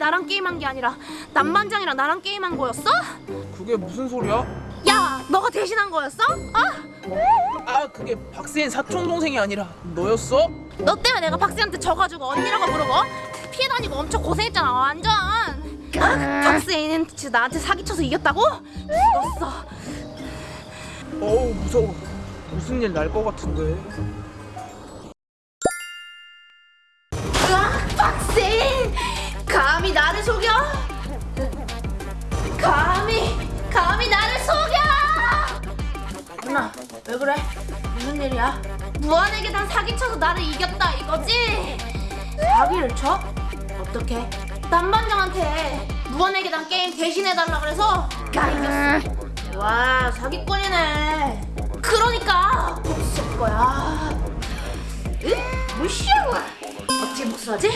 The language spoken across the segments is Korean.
나랑 게임한 게 아니라 남반장이랑 나랑 게임한 거였어? 그게 무슨 소리야? 야 너가 대신한 거였어? 어? 아 그게 박세인 사촌 동생이 아니라 너였어? 너 때문에 내가 박스한테 져가지고 언니라고 부르고 피해 다니고 엄청 고생했잖아 완전 아, 박스애는 진짜 나한테 사기쳐서 이겼다고? 죽었어 어우 무서워 무슨 일 날 것 같은데 감히 나를 속여? 감히 감히 나를 속여 누나 왜 그래? 무슨 일이야? 무한에게단 사기쳐서 나를 이겼다 이거지? 사기를 쳐? 어떻게? 남반장한테 무한에게단 게임 대신해달라 그래서 나 이겼어 와 사기꾼이네 그러니까 복수할 거야 으? 무시하고 어떻게 복수하지?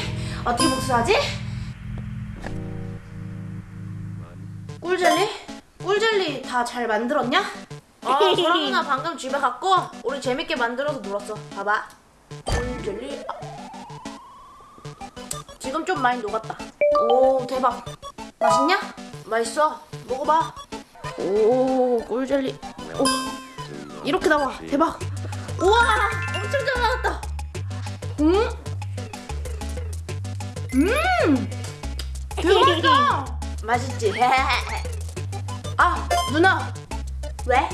어떻게 복수하지? 다 잘 만들었냐? 아 소랑 누나 방금 집에 갔고 우리 재밌게 만들어서 놀았어. 봐봐. 꿀젤리. 아. 지금 좀 많이 녹았다. 오 대박. 맛있냐? 맛있어. 먹어봐. 오 꿀젤리. 오. 이렇게 나와. 대박. 우와 엄청 잘 나왔다. 음? 음! 대박이다. 맛있지? 아 누나 왜?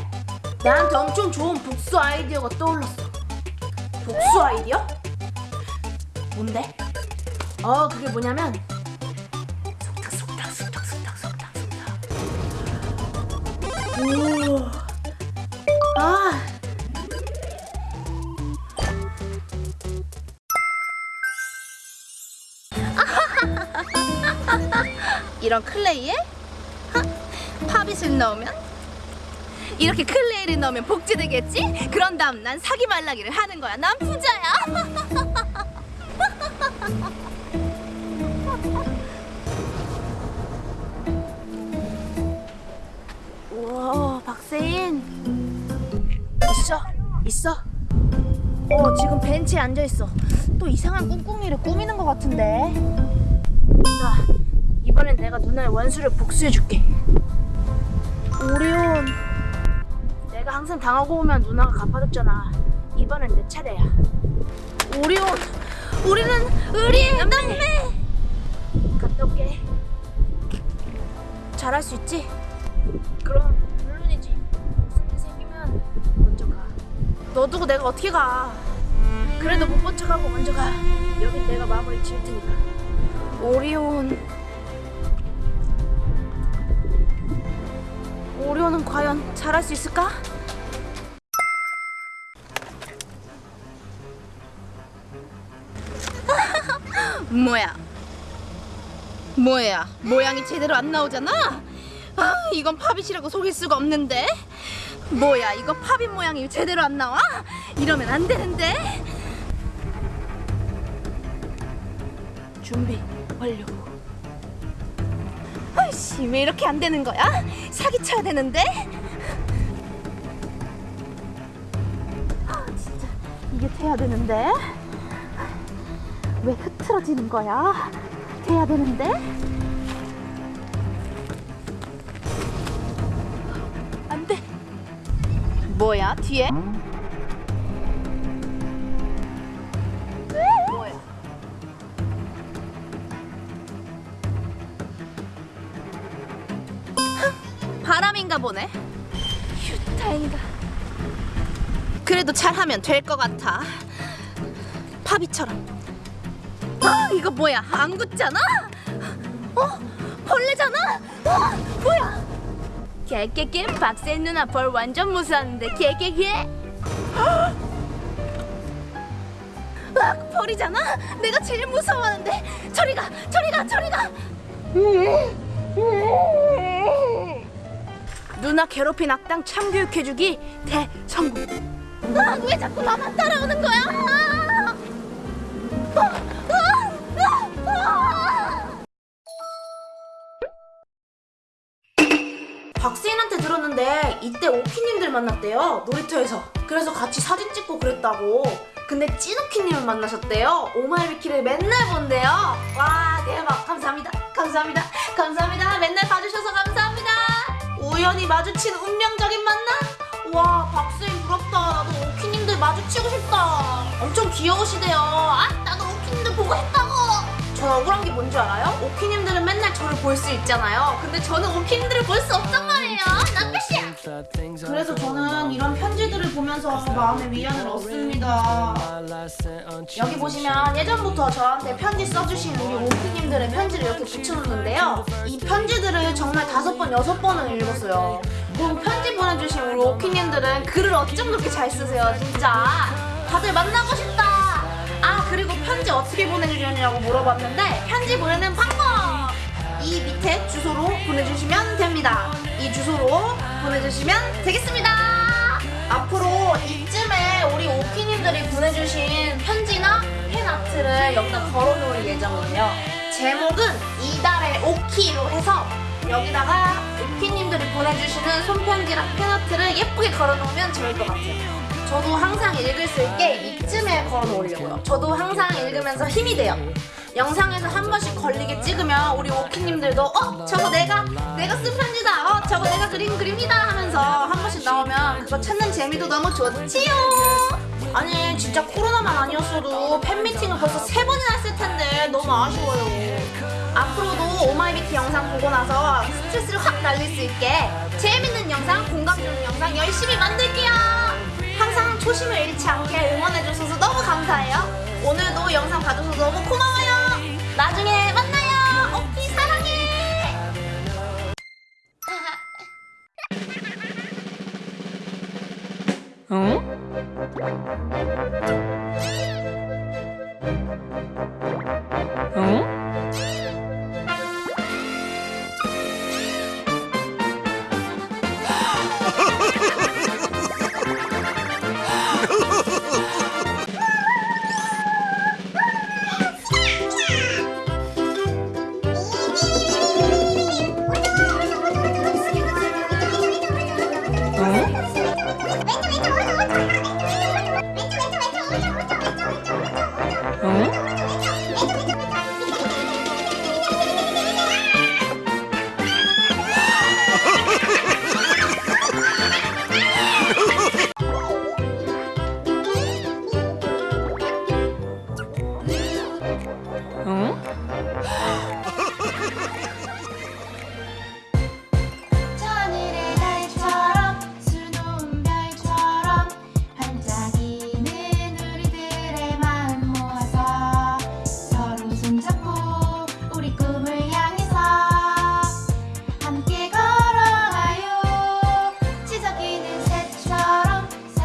나한테 엄청 좋은 복수 아이디어가 떠올랐어 복수 아이디어? 뭔데? 어 그게 뭐냐면 속닥 속닥 속닥 속닥 속닥 속닥 오. 아. 이런 클레이에 하? 팝잇을 넣으면 이렇게 클레이를 넣으면 복제되겠지? 그런 다음 난 사기 말라기를 하는 거야. 난 부자야. 우와, 박세인. 있어, 있어. 어, 지금 벤치에 앉아 있어. 또 이상한 꿍꿍이를 꾸미는 것 같은데. 자, 이번엔 내가 누나의 원수를 복수해줄게. 오리온. 내가 항상 당하고 오면 누나가 갚아줬잖아. 이번엔 내 차례야. 오리온, 우리는 의리의 남매. 갔다 올게. 잘할 수 있지? 그럼 물론이지. 무슨 일 생기면 먼저 가. 너 두고 내가 어떻게 가? 그래도 못 본 척하고 먼저 가. 여긴 내가 마무리 지을 테니까. 오리온. 과연 잘할 수 있을까? 뭐야? 뭐야? 모양이 제대로 안 나오잖아? 아, 이건 팝잇이라고 속일 수가 없는데? 뭐야? 이거 팝잇 모양이 제대로 안 나와? 이러면 안 되는데? 준비 완료. 아이씨, 왜 이렇게 안 되는 거야? 사기쳐야 되는데? 아, 진짜 이게 돼야 되는데? 왜 흐트러지는 거야? 돼야 되는데? 안 돼. 뭐야, 뒤에? 바람인가 보네. 휴, 다행이다. 그래도 잘하면 될 것 같아. 파비처럼. 아, 이거 뭐야? 안 굳잖아? 어? 벌레잖아? 어, 뭐야? 개개개 박세 누나 벌 완전 무서웠는데 개개개. 아, 벌이잖아? 내가 제일 무서워하는데 저리 가, 저리 가, 저리 가. 누나 괴롭힌 악당 참교육해주기 대성공. 아, 왜 자꾸 나만 따라오는 거야? 아, 아, 아, 아. 박세인한테 들었는데 이때 오키님들 만났대요 놀이터에서 그래서 같이 사진 찍고 그랬다고 근데 찐오키님을 만나셨대요 오마이비키를 맨날 본대요 와 대박 감사합니다 감사합니다 감사합니다. 맨날 감사합니다. 우연히 마주친 운명적인 만남? 와, 박수인 부럽다. 나도 오키님들 마주치고 싶다. 엄청 귀여우시대요. 아, 나도 오키님들 보고 싶다고. 전 억울한 게 뭔지 알아요? 오키님들은 맨날 저를 볼 수 있잖아요. 근데 저는 오키님들을 볼 수 없단 말이에요. 나 끝이야. 그래서 저는 보면서 마음의 위안을 얻습니다. 여기 보시면 예전부터 저한테 편지 써주신 우리 오프님들의 편지를 이렇게 붙여놓는데요. 이 편지들을 정말 다섯 번, 여섯 번은 읽었어요. 그리고 편지 보내주신 우리 오키님들은 글을 어쩜 그렇게 잘 쓰세요, 진짜. 다들 만나고 싶다. 아, 그리고 편지 어떻게 보내주냐고 물어봤는데, 편지 보내는 방법! 이 밑에 주소로 보내주시면 됩니다. 이 주소로 보내주시면 되겠습니다. 앞으로 이쯤에 우리 오키님들이 보내주신 편지나 팬아트를 여기다 걸어놓을 예정이에요. 제목은 이달의 오키로 해서 여기다가 오키님들이 보내주시는 손편지랑 팬아트를 예쁘게 걸어놓으면 좋을 것 같아요. 저도 항상 읽을 수 있게 이쯤에 걸어놓으려고요. 저도 항상 읽으면서 힘이 돼요. 영상에서 한 번씩 걸리게 찍으면 우리 오키님들도 어 저거 내가 내가 쓴 편지다 어 저거 내가 그린 그림이다 하면서 한 번씩 나오면 그거 찾는 재미도 너무 좋지요 아니 진짜 코로나만 아니었어도 팬미팅을 벌써 세 번이나 했을 텐데 너무 아쉬워요 앞으로도 오마이비키 영상 보고 나서 스트레스를 확 날릴 수 있게 재밌는 영상 공감 주는 영상 열심히 만들게요 항상 초심을 잃지 않게 응원해주셔서 너무 감사해요. 오늘도 영상 봐줘서 너무 고마워요. 나중에 응? 어?